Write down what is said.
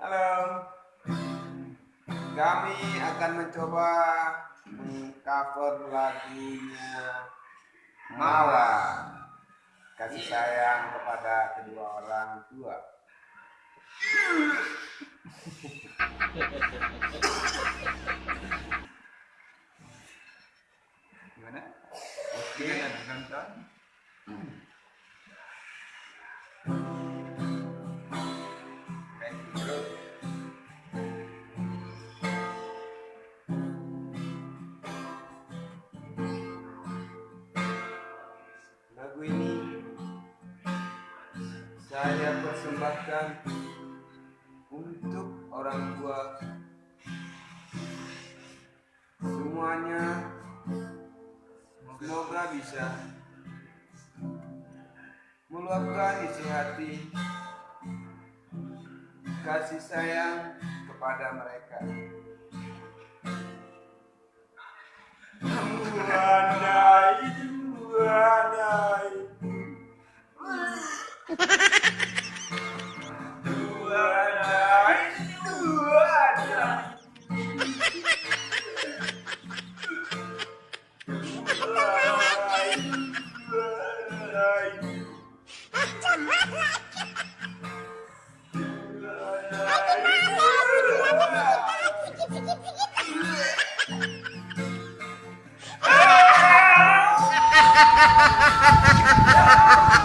Halo. Kami akan mencoba mengcover lagunya Mala. Kasih sayang kepada kedua orang tua. Gimana? Oke, nonton. Lagu ini saya persembahkan untuk orang tua semuanya semoga bisa meluapkan isi hati kasih sayang kepada mereka. Ha ha ha ha ha!